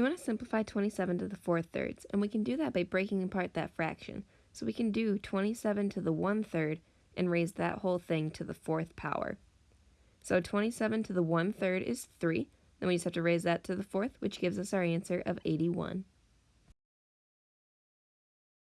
We want to simplify 27 to the 4 thirds, and we can do that by breaking apart that fraction. So we can do 27 to the 1 third and raise that whole thing to the fourth power. So 27 to the 1 third is 3. Then we just have to raise that to the fourth, which gives us our answer of 81.